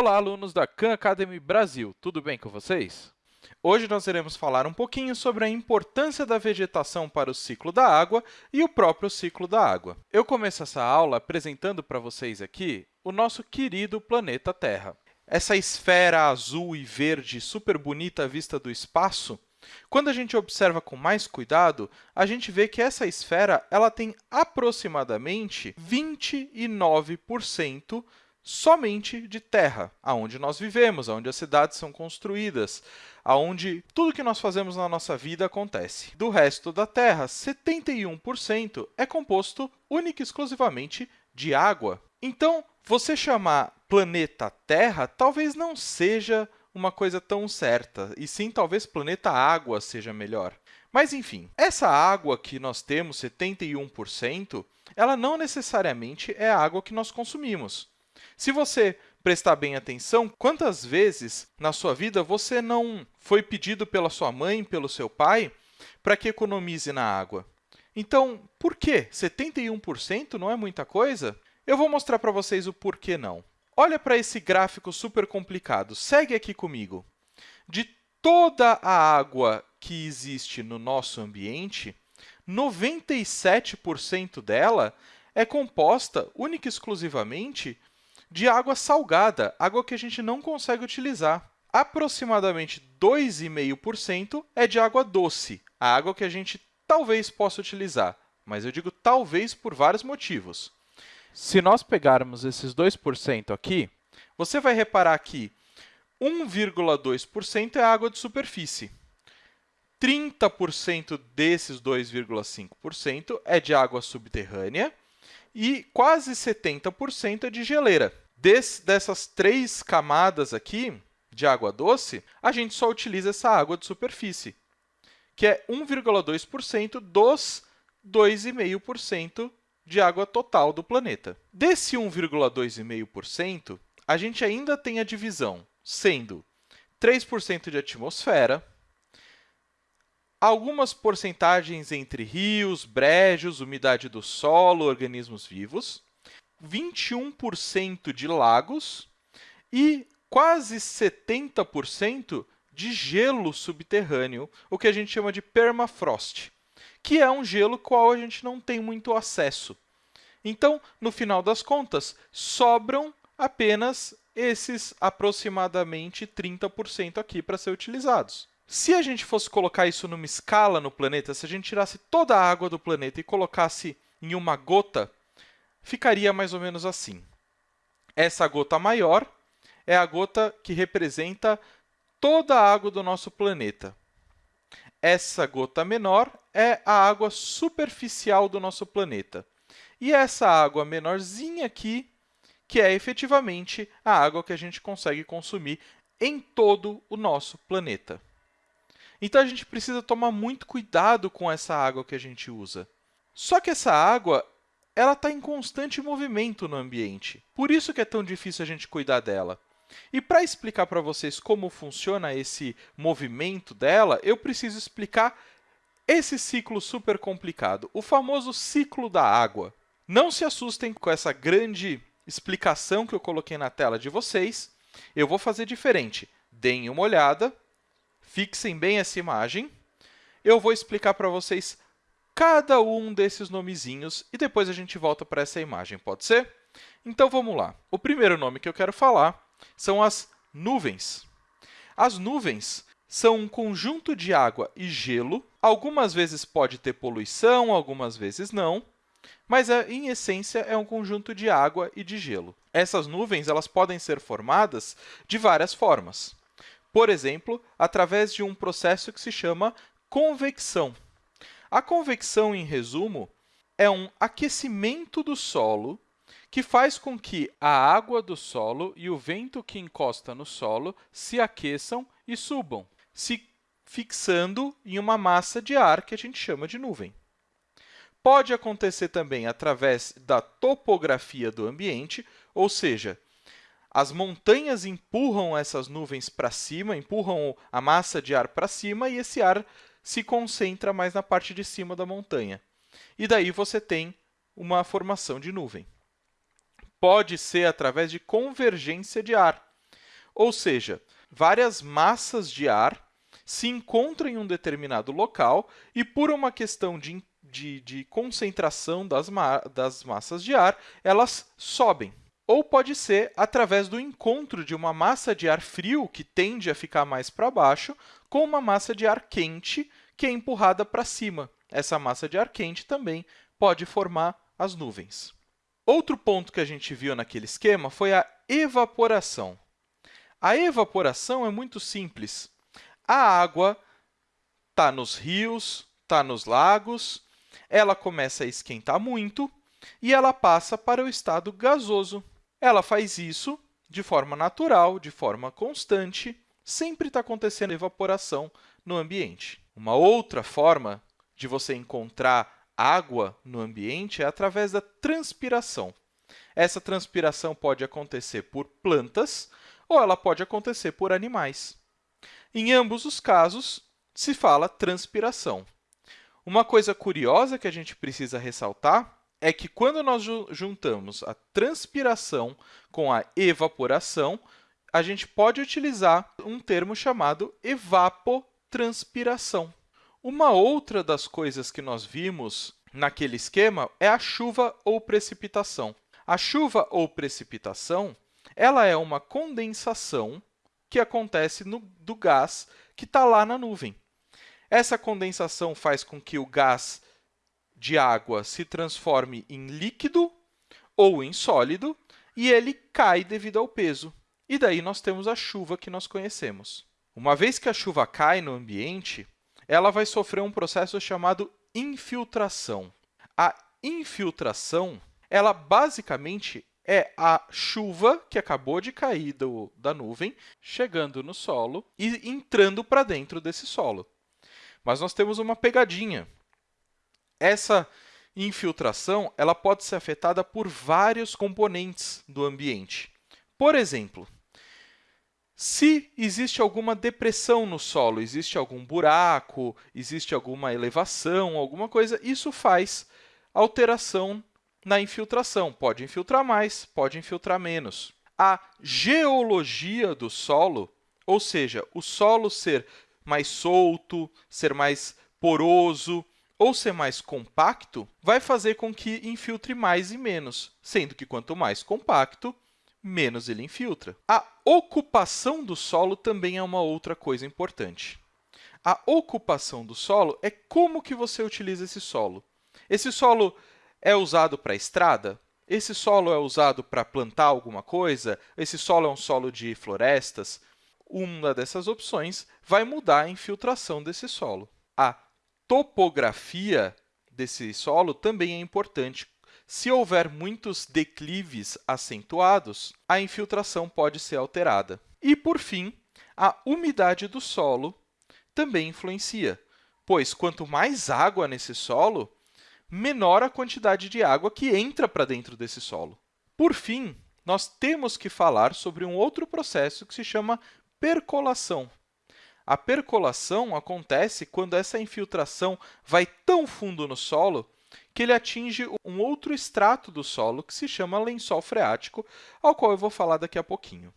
Olá, alunos da Khan Academy Brasil, tudo bem com vocês? Hoje nós iremos falar um pouquinho sobre a importância da vegetação para o ciclo da água e o próprio ciclo da água. Eu começo essa aula apresentando para vocês aqui o nosso querido planeta Terra. Essa esfera azul e verde super bonita à vista do espaço, quando a gente observa com mais cuidado, a gente vê que essa esfera ela tem aproximadamente 29% somente de terra, aonde nós vivemos, aonde as cidades são construídas, aonde tudo que nós fazemos na nossa vida acontece. Do resto da Terra, 71% é composto única e exclusivamente de água. Então, você chamar planeta Terra talvez não seja uma coisa tão certa, e sim talvez planeta Água seja melhor. Mas, enfim, essa água que nós temos, 71%, ela não necessariamente é a água que nós consumimos. Se você prestar bem atenção, quantas vezes na sua vida você não foi pedido pela sua mãe, pelo seu pai, para que economize na água? Então, por que 71% não é muita coisa? Eu vou mostrar para vocês o porquê não. Olha para esse gráfico super complicado. Segue aqui comigo. De toda a água que existe no nosso ambiente, 97% dela é composta única e exclusivamente de água salgada, água que a gente não consegue utilizar. Aproximadamente 2,5% é de água doce, a água que a gente talvez possa utilizar, mas eu digo talvez por vários motivos. Se nós pegarmos esses 2% aqui, você vai reparar que 1,2% é água de superfície. 30% desses 2,5% é de água subterrânea e quase 70% é de geleira. Des, dessas três camadas aqui de água doce, a gente só utiliza essa água de superfície, que é 1,2% dos 2,5% de água total do planeta. Desse 1,2,5%, a gente ainda tem a divisão, sendo 3% de atmosfera, algumas porcentagens entre rios, brejos, umidade do solo, organismos vivos, 21% de lagos e quase 70% de gelo subterrâneo, o que a gente chama de permafrost, que é um gelo qual a gente não tem muito acesso. Então, no final das contas, sobram apenas esses aproximadamente 30% aqui para ser utilizados. Se a gente fosse colocar isso numa escala no planeta, se a gente tirasse toda a água do planeta e colocasse em uma gota, ficaria mais ou menos assim. Essa gota maior é a gota que representa toda a água do nosso planeta. Essa gota menor é a água superficial do nosso planeta. E essa água menorzinha aqui, que é efetivamente a água que a gente consegue consumir em todo o nosso planeta. Então, a gente precisa tomar muito cuidado com essa água que a gente usa. Só que essa água ela está em constante movimento no ambiente. Por isso que é tão difícil a gente cuidar dela. E para explicar para vocês como funciona esse movimento dela, eu preciso explicar esse ciclo super complicado, o famoso ciclo da água. Não se assustem com essa grande explicação que eu coloquei na tela de vocês. Eu vou fazer diferente. Deem uma olhada Fixem bem essa imagem. Eu vou explicar para vocês cada um desses nomezinhos e depois a gente volta para essa imagem, pode ser? Então, vamos lá. O primeiro nome que eu quero falar são as nuvens. As nuvens são um conjunto de água e gelo. Algumas vezes pode ter poluição, algumas vezes não, mas, é, em essência, é um conjunto de água e de gelo. Essas nuvens elas podem ser formadas de várias formas. Por exemplo, através de um processo que se chama convecção. A convecção, em resumo, é um aquecimento do solo que faz com que a água do solo e o vento que encosta no solo se aqueçam e subam, se fixando em uma massa de ar que a gente chama de nuvem. Pode acontecer também através da topografia do ambiente, ou seja, as montanhas empurram essas nuvens para cima, empurram a massa de ar para cima e esse ar se concentra mais na parte de cima da montanha. E daí você tem uma formação de nuvem. Pode ser através de convergência de ar. ou seja, várias massas de ar se encontram em um determinado local e, por uma questão de, de, de concentração das, ma das massas de ar, elas sobem. Ou pode ser através do encontro de uma massa de ar frio, que tende a ficar mais para baixo, com uma massa de ar quente, que é empurrada para cima. Essa massa de ar quente também pode formar as nuvens. Outro ponto que a gente viu naquele esquema foi a evaporação. A evaporação é muito simples. A água está nos rios, está nos lagos, ela começa a esquentar muito e ela passa para o estado gasoso. Ela faz isso de forma natural, de forma constante, sempre está acontecendo evaporação no ambiente. Uma outra forma de você encontrar água no ambiente é através da transpiração. Essa transpiração pode acontecer por plantas ou ela pode acontecer por animais. Em ambos os casos, se fala transpiração. Uma coisa curiosa que a gente precisa ressaltar é que quando nós juntamos a transpiração com a evaporação, a gente pode utilizar um termo chamado evapotranspiração. Uma outra das coisas que nós vimos naquele esquema é a chuva ou precipitação. A chuva ou precipitação ela é uma condensação que acontece no, do gás que está lá na nuvem. Essa condensação faz com que o gás de água se transforme em líquido ou em sólido e ele cai devido ao peso. E daí nós temos a chuva que nós conhecemos. Uma vez que a chuva cai no ambiente, ela vai sofrer um processo chamado infiltração. A infiltração, ela basicamente é a chuva que acabou de cair do, da nuvem, chegando no solo e entrando para dentro desse solo. Mas nós temos uma pegadinha. Essa infiltração ela pode ser afetada por vários componentes do ambiente. Por exemplo, se existe alguma depressão no solo, existe algum buraco, existe alguma elevação, alguma coisa, isso faz alteração na infiltração. Pode infiltrar mais, pode infiltrar menos. A geologia do solo, ou seja, o solo ser mais solto, ser mais poroso ou ser mais compacto, vai fazer com que infiltre mais e menos, sendo que quanto mais compacto, menos ele infiltra. A ocupação do solo também é uma outra coisa importante. A ocupação do solo é como que você utiliza esse solo. Esse solo é usado para estrada? Esse solo é usado para plantar alguma coisa? Esse solo é um solo de florestas? Uma dessas opções vai mudar a infiltração desse solo. A topografia desse solo também é importante. Se houver muitos declives acentuados, a infiltração pode ser alterada. E, por fim, a umidade do solo também influencia, pois quanto mais água nesse solo, menor a quantidade de água que entra para dentro desse solo. Por fim, nós temos que falar sobre um outro processo que se chama percolação. A percolação acontece quando essa infiltração vai tão fundo no solo que ele atinge um outro extrato do solo que se chama lençol freático, ao qual eu vou falar daqui a pouquinho.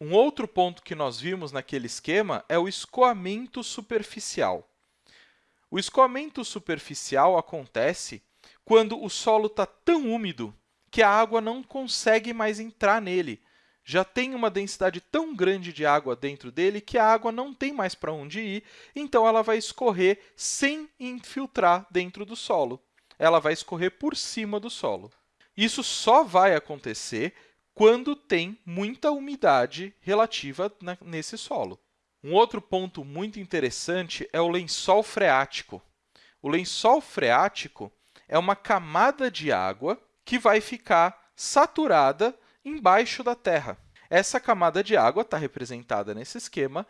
Um outro ponto que nós vimos naquele esquema é o escoamento superficial. O escoamento superficial acontece quando o solo está tão úmido que a água não consegue mais entrar nele. Já tem uma densidade tão grande de água dentro dele que a água não tem mais para onde ir, então ela vai escorrer sem infiltrar dentro do solo. Ela vai escorrer por cima do solo. Isso só vai acontecer quando tem muita umidade relativa nesse solo. Um outro ponto muito interessante é o lençol freático. O lençol freático é uma camada de água que vai ficar saturada embaixo da Terra. Essa camada de água está representada nesse esquema,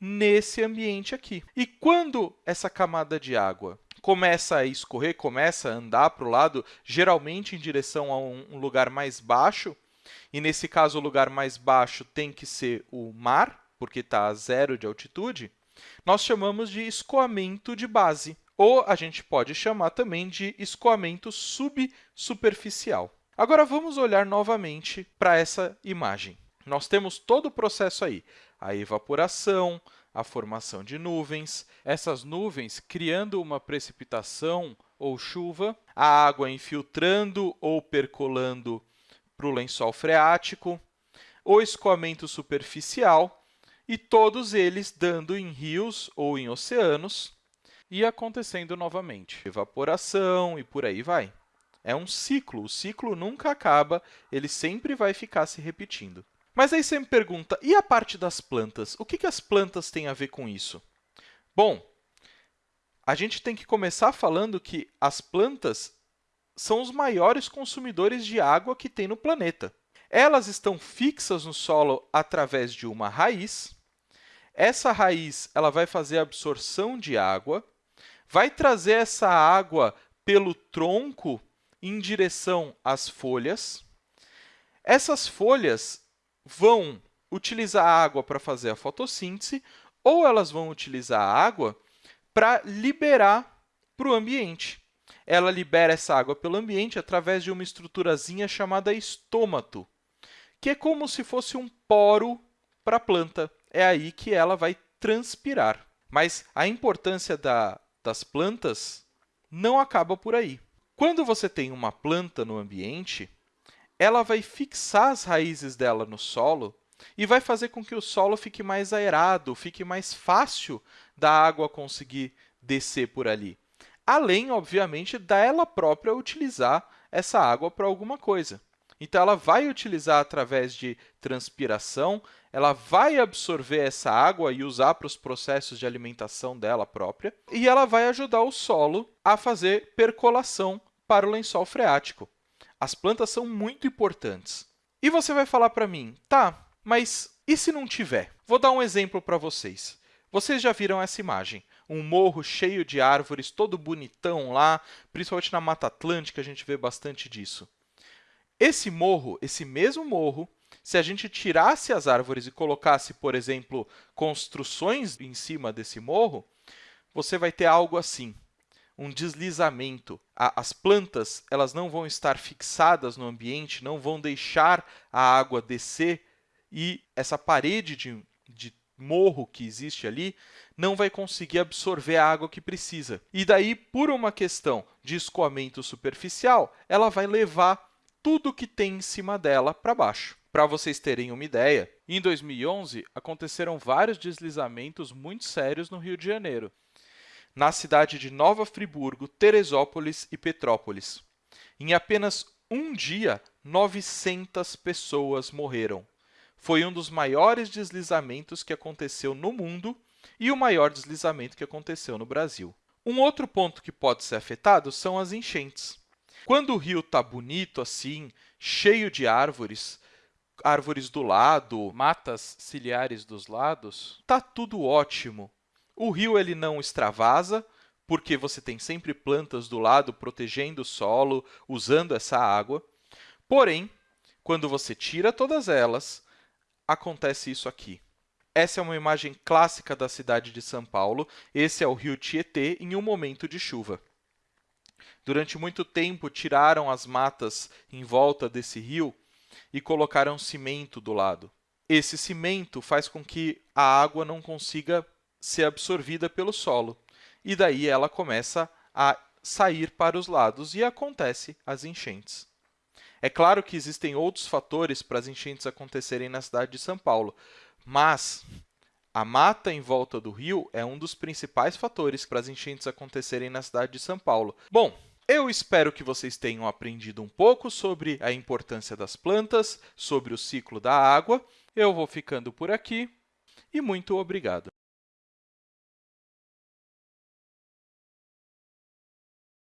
nesse ambiente aqui. E quando essa camada de água começa a escorrer, começa a andar para o lado, geralmente em direção a um lugar mais baixo, e nesse caso o lugar mais baixo tem que ser o mar, porque está a zero de altitude, nós chamamos de escoamento de base, ou a gente pode chamar também de escoamento subsuperficial. Agora, vamos olhar novamente para essa imagem. Nós temos todo o processo aí, a evaporação, a formação de nuvens, essas nuvens criando uma precipitação ou chuva, a água infiltrando ou percolando para o lençol freático, o escoamento superficial e todos eles dando em rios ou em oceanos e acontecendo novamente. Evaporação e por aí vai. É um ciclo, o ciclo nunca acaba, ele sempre vai ficar se repetindo. Mas aí você me pergunta, e a parte das plantas? O que, que as plantas têm a ver com isso? Bom, a gente tem que começar falando que as plantas são os maiores consumidores de água que tem no planeta. Elas estão fixas no solo através de uma raiz. Essa raiz ela vai fazer a absorção de água, vai trazer essa água pelo tronco em direção às folhas. Essas folhas vão utilizar a água para fazer a fotossíntese ou elas vão utilizar a água para liberar para o ambiente. Ela libera essa água pelo ambiente através de uma estruturazinha chamada estômato, que é como se fosse um poro para a planta. É aí que ela vai transpirar. Mas a importância da, das plantas não acaba por aí. Quando você tem uma planta no ambiente, ela vai fixar as raízes dela no solo e vai fazer com que o solo fique mais aerado, fique mais fácil da água conseguir descer por ali. Além, obviamente, dela própria utilizar essa água para alguma coisa. Então, ela vai utilizar através de transpiração, ela vai absorver essa água e usar para os processos de alimentação dela própria, e ela vai ajudar o solo a fazer percolação para o lençol freático. As plantas são muito importantes. E você vai falar para mim, tá, mas e se não tiver? Vou dar um exemplo para vocês. Vocês já viram essa imagem, um morro cheio de árvores, todo bonitão lá, principalmente na Mata Atlântica a gente vê bastante disso. Esse morro, esse mesmo morro, se a gente tirasse as árvores e colocasse, por exemplo, construções em cima desse morro, você vai ter algo assim um deslizamento. As plantas elas não vão estar fixadas no ambiente, não vão deixar a água descer e essa parede de, de morro que existe ali não vai conseguir absorver a água que precisa. E daí, por uma questão de escoamento superficial, ela vai levar tudo que tem em cima dela para baixo. Para vocês terem uma ideia, em 2011 aconteceram vários deslizamentos muito sérios no Rio de Janeiro na cidade de Nova Friburgo, Teresópolis e Petrópolis. Em apenas um dia, 900 pessoas morreram. Foi um dos maiores deslizamentos que aconteceu no mundo e o maior deslizamento que aconteceu no Brasil. Um outro ponto que pode ser afetado são as enchentes. Quando o rio está bonito assim, cheio de árvores, árvores do lado, matas ciliares dos lados, está tudo ótimo. O rio ele não extravasa, porque você tem sempre plantas do lado protegendo o solo, usando essa água. Porém, quando você tira todas elas, acontece isso aqui. Essa é uma imagem clássica da cidade de São Paulo. Esse é o rio Tietê em um momento de chuva. Durante muito tempo, tiraram as matas em volta desse rio e colocaram cimento do lado. Esse cimento faz com que a água não consiga ser absorvida pelo solo. E daí ela começa a sair para os lados e acontece as enchentes. É claro que existem outros fatores para as enchentes acontecerem na cidade de São Paulo, mas a mata em volta do rio é um dos principais fatores para as enchentes acontecerem na cidade de São Paulo. Bom, eu espero que vocês tenham aprendido um pouco sobre a importância das plantas, sobre o ciclo da água. Eu vou ficando por aqui e muito obrigado.